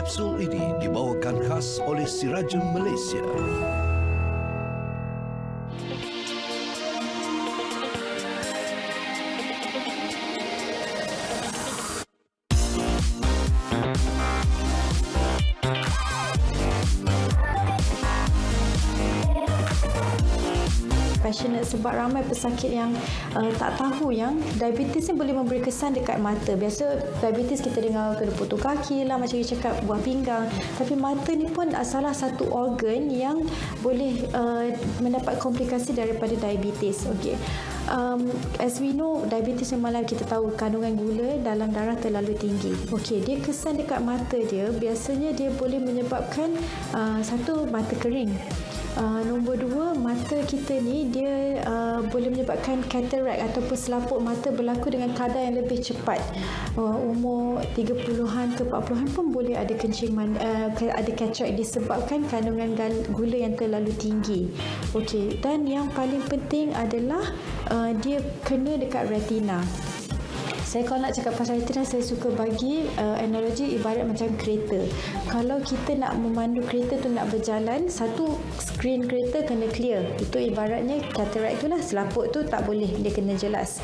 Kapsul ini dibawakan khas oleh Sirajul Malaysia. Passionate sebab ramai pesakit yang uh, tak tahu yang diabetes ni boleh memberi kesan dekat mata. Biasa diabetes kita dengar kena potong kaki lah macam kita cakap buah pinggang. Tapi mata ni pun salah satu organ yang boleh uh, mendapat komplikasi daripada diabetes. Okey. Um, as we know, diabetes memanglah kita tahu kandungan gula dalam darah terlalu tinggi. Okey, dia kesan dekat mata dia, biasanya dia boleh menyebabkan uh, satu mata kering. Uh, nombor dua, mata kita ni dia uh, boleh menyebabkan cataract ataupun selaput mata berlaku dengan kadar yang lebih cepat. Uh, umur 30-an ke 40-an pun boleh ada kencing man, uh, ada cataract disebabkan kandungan gula yang terlalu tinggi. Okey, dan yang paling penting adalah uh, dia kena dekat retina. Saya kalau nak cakap pasal retina, saya suka bagi uh, analogi ibarat macam kereta. Kalau kita nak memandu kereta tu nak berjalan, satu screen kereta kena clear. Itu ibaratnya cataract tu lah, selaput tu tak boleh, dia kena jelas.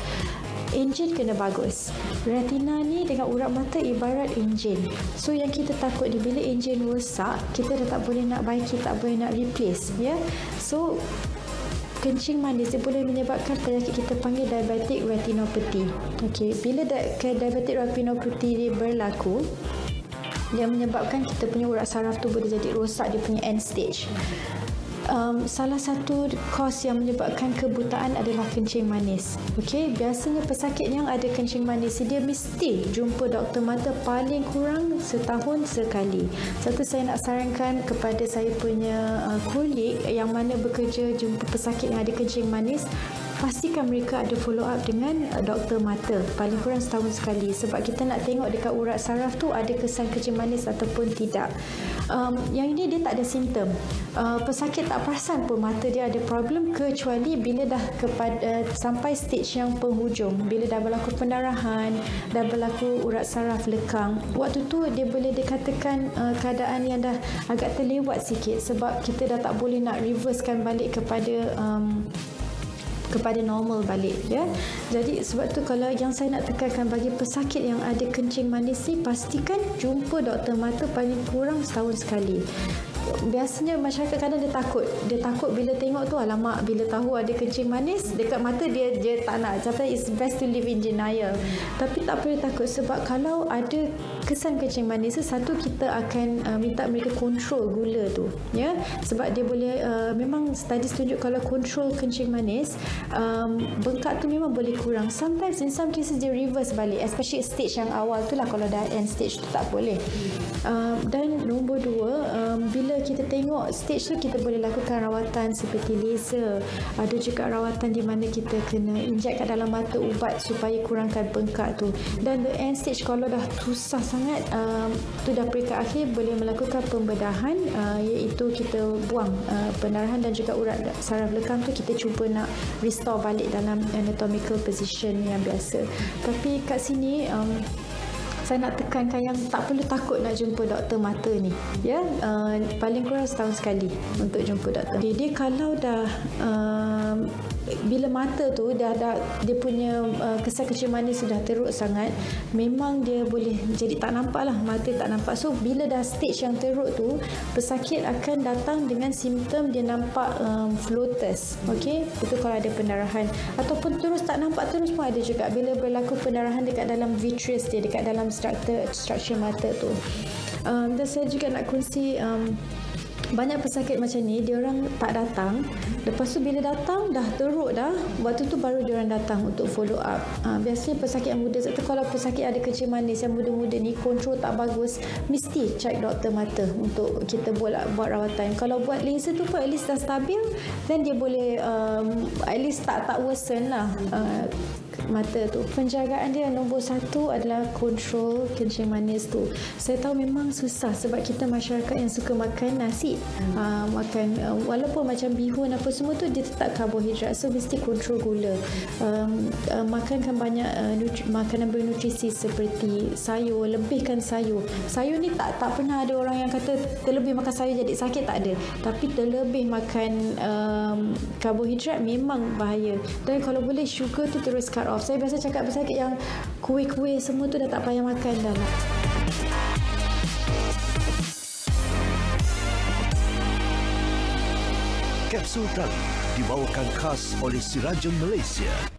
Enjin kena bagus. Retina ni dengan urat mata ibarat enjin. So yang kita takut ni bila enjin rosak, kita dah tak boleh nak baiki, tak boleh nak replace. Ya? Yeah? So kencing manis dia boleh menyebabkan penyakit kita panggil diabetic retinopathy. Okey, bila di- diabetic retinopathy dia berlaku, dia menyebabkan kita punya urat saraf tu boleh jadi rosak dia punya end stage um, salah satu kos yang menyebabkan kebutaan adalah kencing manis. Okey, biasanya pesakit yang ada kencing manis dia mesti jumpa doktor mata paling kurang setahun sekali. Satu saya nak sarankan kepada saya punya uh, kulit yang mana bekerja jumpa pesakit yang ada kencing manis pastikan mereka ada follow up dengan uh, doktor mata. Paling kurang setahun sekali. Sebab kita nak tengok dekat urat saraf tu ada kesan kencing manis ataupun tidak. Um, yang ini dia tak ada simptom. Uh, pesakit tak perasan pun mata dia ada problem kecuali bila dah kepada sampai stage yang penghujung. Bila dah berlaku pendarahan dah berlaku urat saraf lekang. Waktu tu dia boleh dikatakan uh, keadaan yang dah agak terlewat sikit. Sebab kita dah tak boleh nak reversekan balik kepada um, kepada normal balik ya. Jadi sebab tu kalau yang saya nak tekankan bagi pesakit yang ada kencing manis ni pastikan jumpa doktor mata paling kurang setahun sekali biasanya masyarakat kadang dia takut. Dia takut bila tengok tu alamak bila tahu ada kencing manis dekat mata dia dia tak nak. Kata it's best to live in denial. Tapi tak perlu takut sebab kalau ada kesan kencing manis satu kita akan uh, minta mereka kontrol gula tu ya. Sebab dia boleh uh, memang study tunjuk kalau kontrol kencing manis um, bengkak tu memang boleh kurang. Sometimes in some cases dia reverse balik especially stage yang awal tu lah. Kalau dah end stage tu tak boleh. Uh, dan nombor dua um, bila kita tengok stage tu kita boleh lakukan rawatan seperti laser. Ada juga rawatan di mana kita kena injek kat dalam mata ubat supaya kurangkan bengkak tu. Dan the end stage kalau dah susah sangat um, tu dah peringkat akhir boleh melakukan pembedahan uh, iaitu kita buang uh, pendarahan dan juga urat saraf lekang tu kita cuba nak restore balik dalam anatomical position yang biasa. Tapi kat sini um, saya nak tekankan yang tak perlu takut nak jumpa doktor mata ni. Ya uh, paling kurang setahun sekali untuk jumpa doktor. Dia, dia kalau dah uh, bila mata tu dah dah dia punya uh, kesan kecil manis sudah teruk sangat memang dia boleh jadi tak nampak lah mata tak nampak. So bila dah stage yang teruk tu pesakit akan datang dengan simptom dia nampak um, floaters okey? Itu kalau ada pendarahan. Ataupun terus tak nampak terus pun ada juga. Bila berlaku pendarahan dekat dalam vitreous dia dekat dalam structure structure mata tu. Um, dan saya juga nak kongsi um, banyak pesakit macam ni dia orang tak datang. Lepas tu bila datang dah teruk dah. Waktu tu baru dia orang datang untuk follow up. Ha, biasanya pesakit yang muda tu kalau pesakit ada kecil manis yang muda-muda ni kontrol tak bagus mesti check doktor mata untuk kita buat buat rawatan. Kalau buat laser tu pun at least dah stabil then dia boleh um, at least tak tak worsen lah. Uh, mata tu. Penjagaan dia nombor satu adalah kontrol kencing manis tu. Saya tahu memang susah sebab kita masyarakat yang suka makan nasi. Uh, makan uh, walaupun macam bihun apa semua tu dia tetap karbohidrat. So mesti kontrol gula. Um, uh, makankan banyak uh, nutri- makanan bernutrisi seperti sayur, lebihkan sayur. Sayur ni tak tak pernah ada orang yang kata terlebih makan sayur jadi sakit tak ada. Tapi terlebih makan um, karbohidrat memang bahaya. Dan kalau boleh sugar tu terus cut off. Saya biasa cakap pesakit yang kuih-kuih semua tu dah tak payah makan dah lah. Kapsul tali dibawakan khas oleh Sirajem Malaysia.